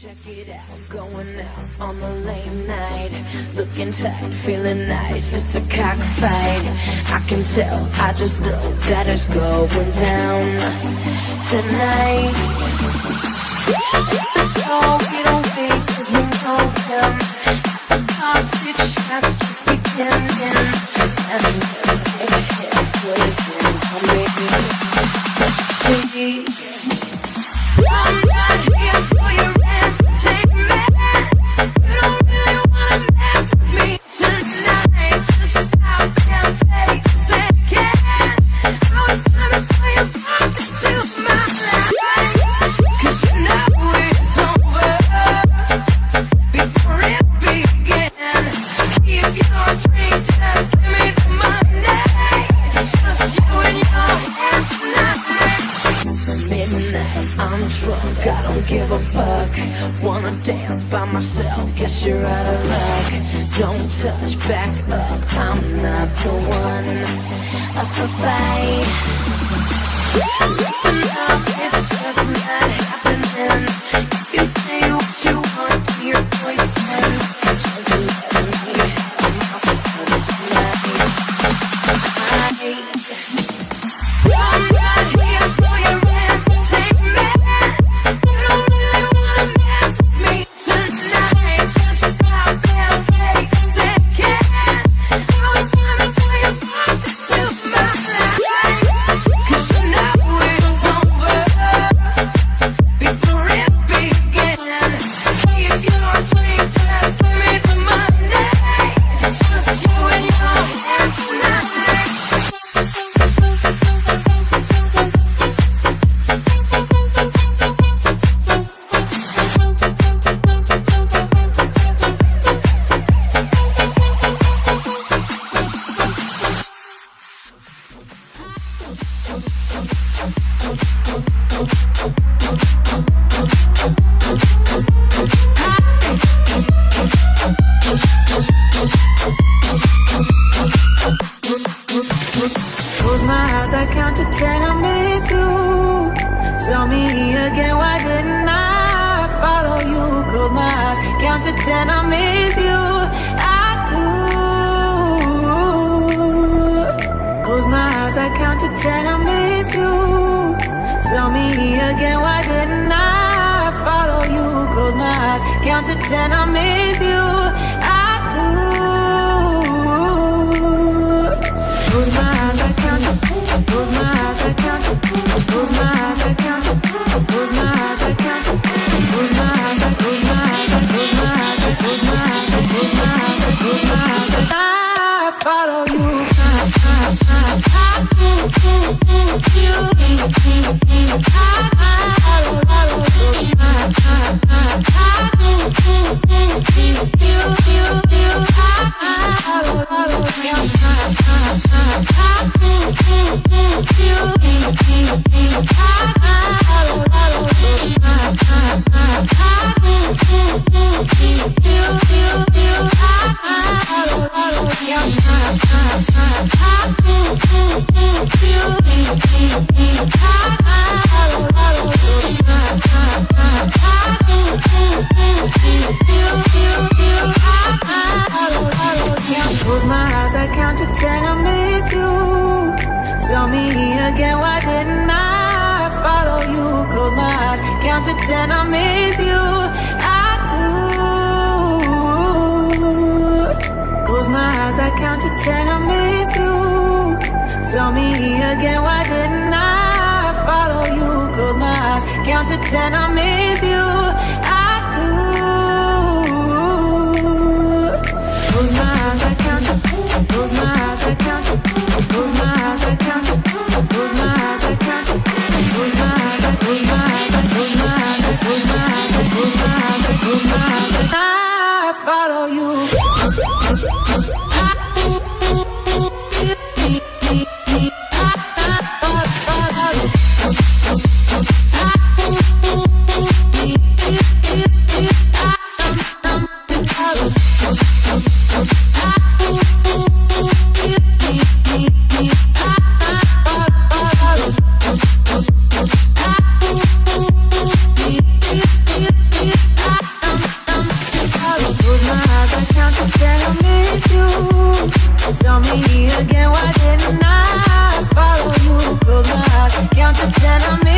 check it out, going out on the late night. Looking tight, feeling nice, it's a cockfight. I can tell, I just know that it's going down tonight. The door, we don't wait, cause we know him. Our six shots just beginning. And to ten, I miss you. I do. Close my eyes, I count. Close my eyes, I count. Close my eyes, I count. Close my eyes, I count. Close my eyes, I close my eyes, I close my eyes, I close my eyes, I close my eyes, I close my eyes. I follow you. I, I, I, you, I, I follow you. I, I, I, you, you, Close my eyes, I count to ten, I miss you. Tell me again, why didn't I follow you? Close my eyes, count to ten, I miss you. I do. Close my eyes, I count to ten, I miss you. Tell me again, why didn't I follow you? Close my eyes, count to ten, I miss you. Follow you. time, but.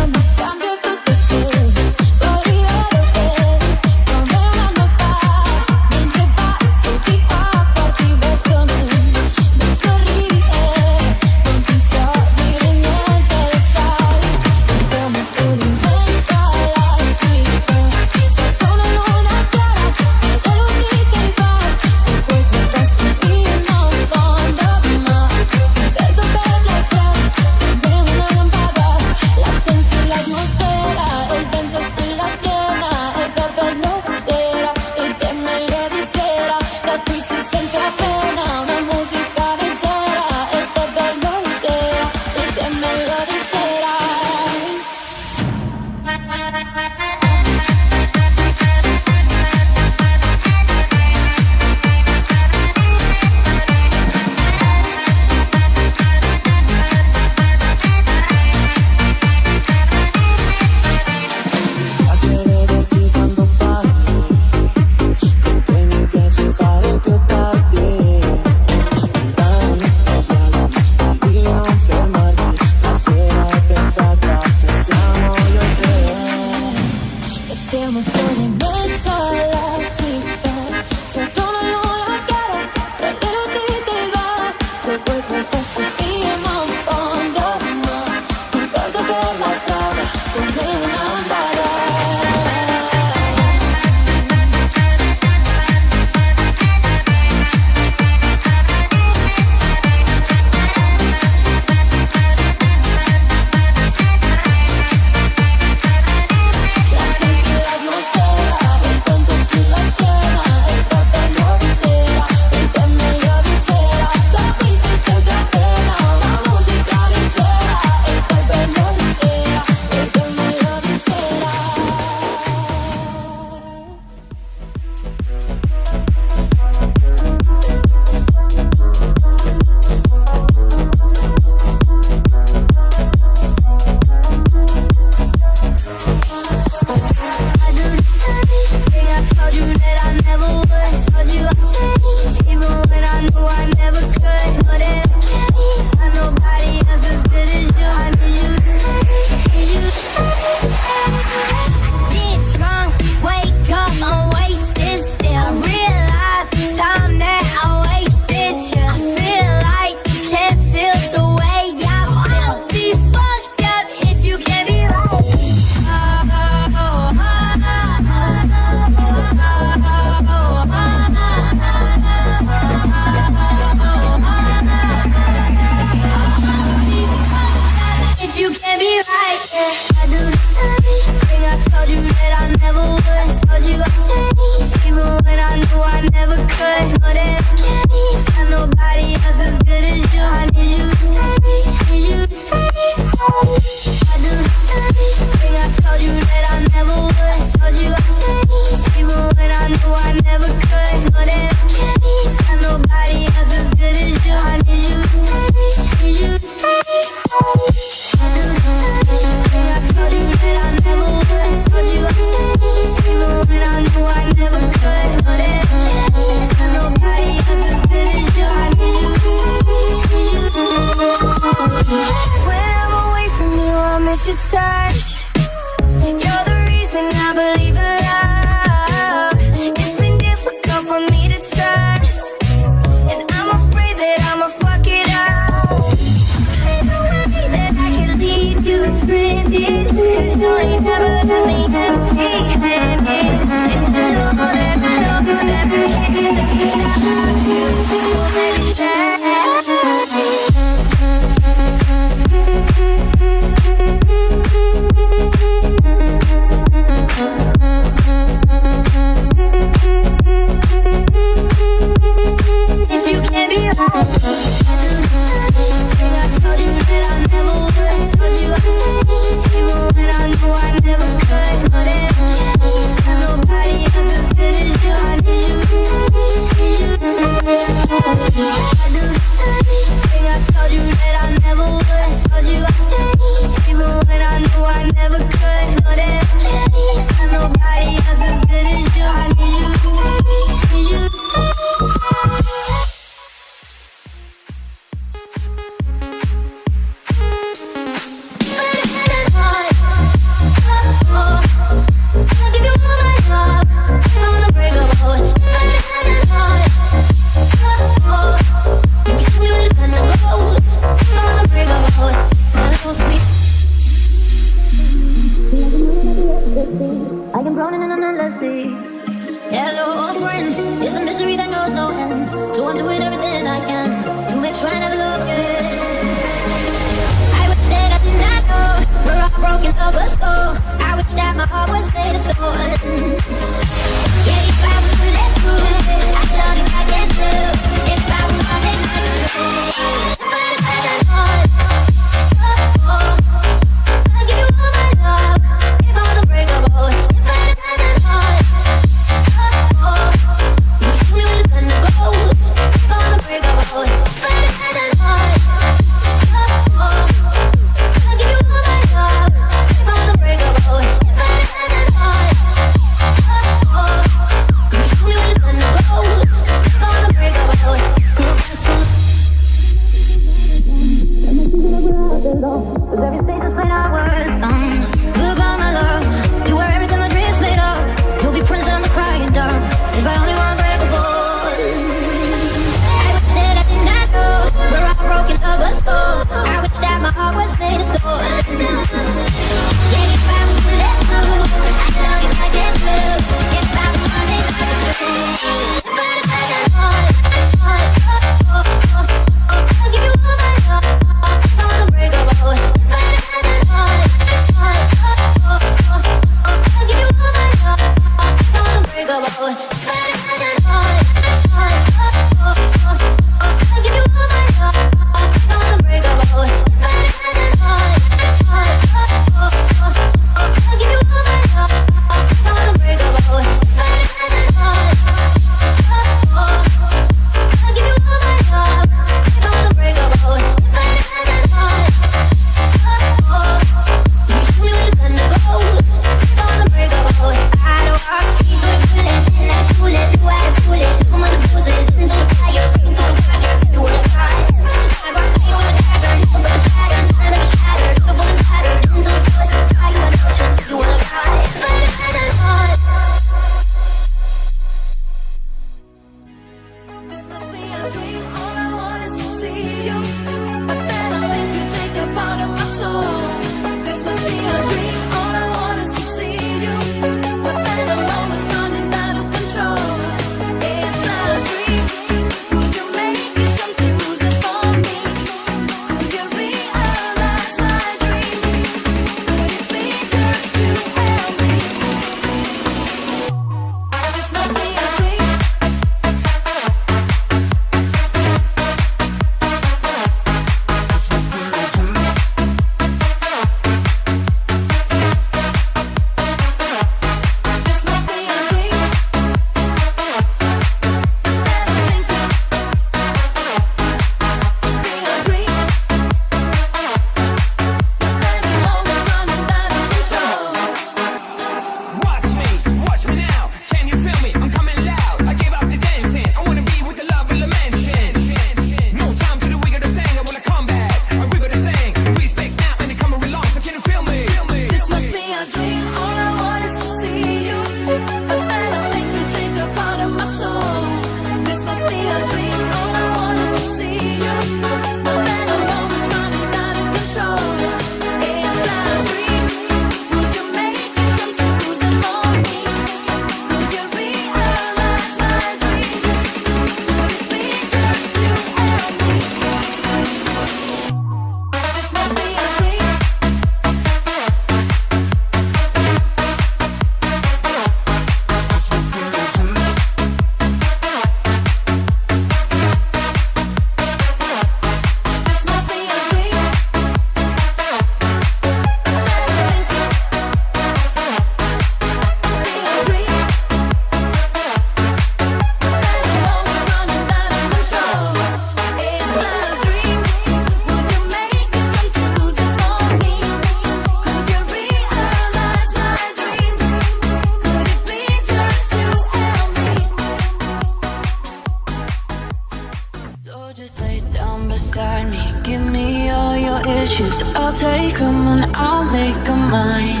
say, come on, I'll make a mind.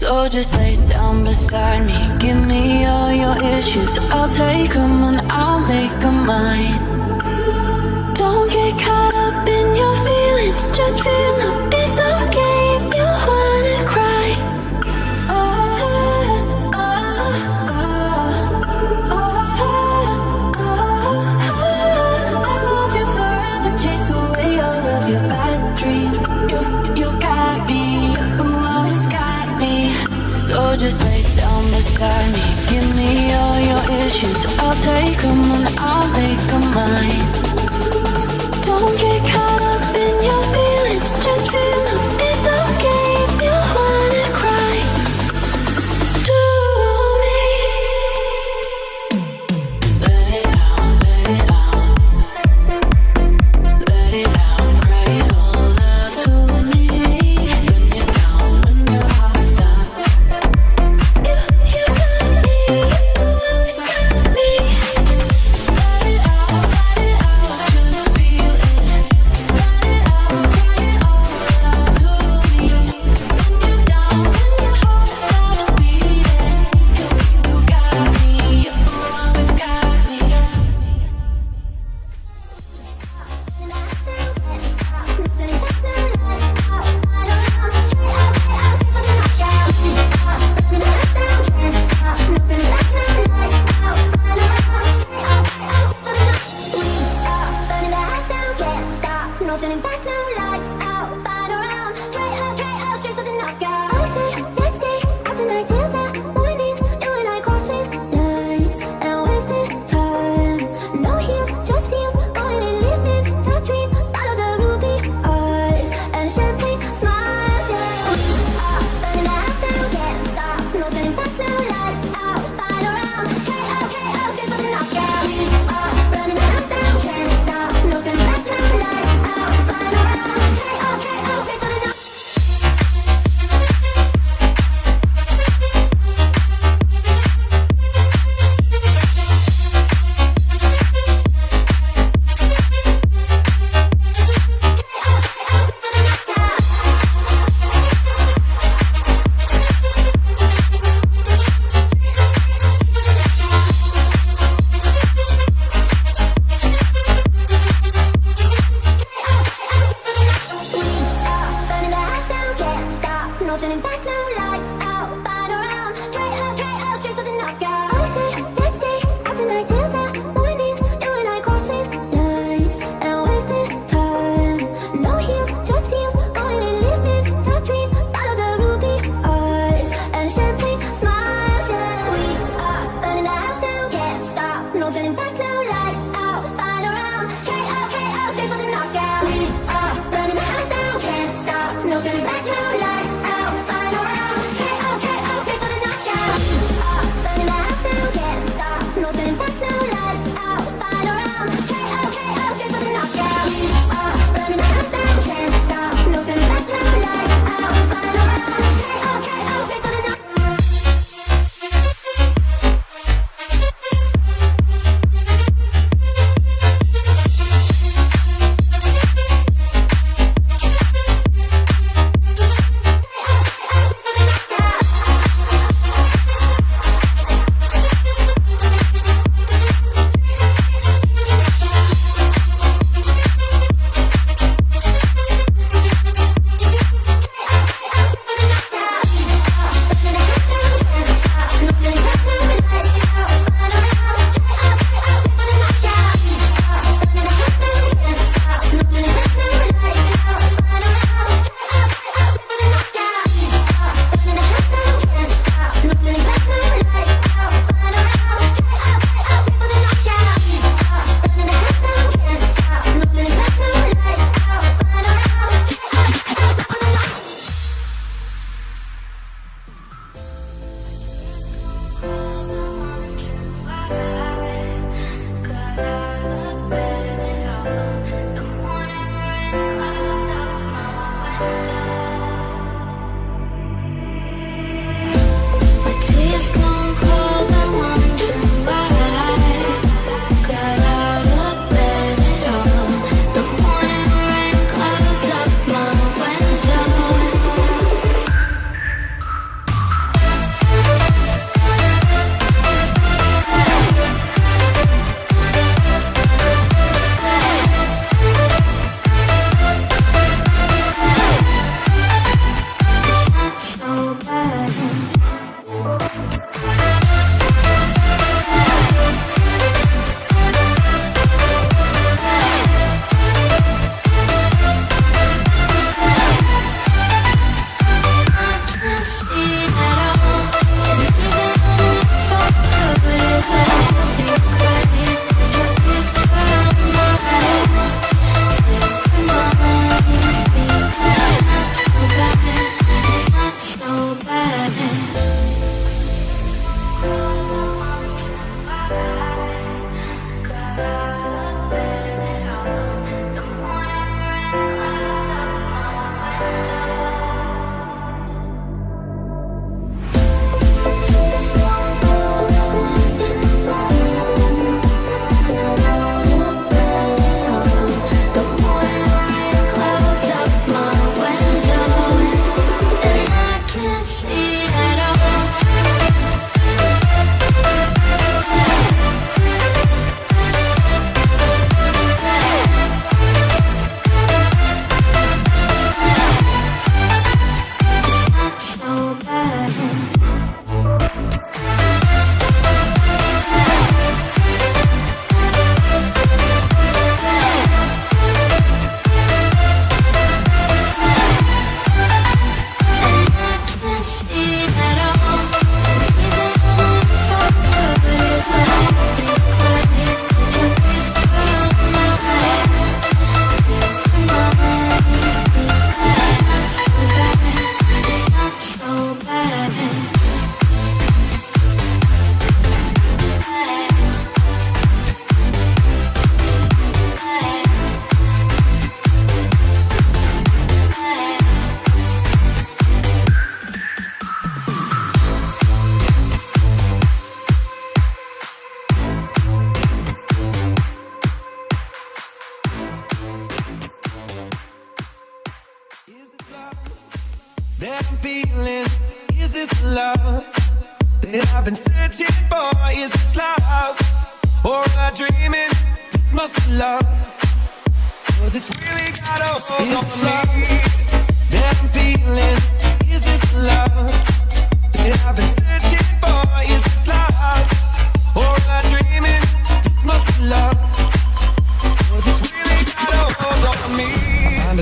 So just lay down beside me. Give me all your issues. I'll take them and I'll make them mine. Don't get caught up in your feelings. Just feel them inside me. Give me all your issues. I'll take them and I'll make them mine. Don't get caught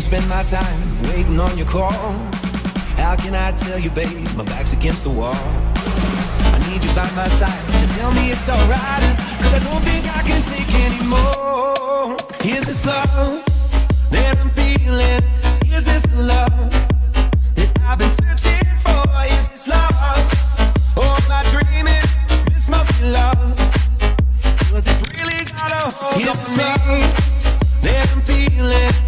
spend my time waiting on your call. How can I tell you, babe? My back's against the wall. I need you by my side to tell me it's alright. Cause I don't think I can take anymore. Is this love that I'm feeling? Is this love that I've been searching for? Is this love? Or am I dreaming? This must be love. Cause it's really got a hold on me that I'm feeling.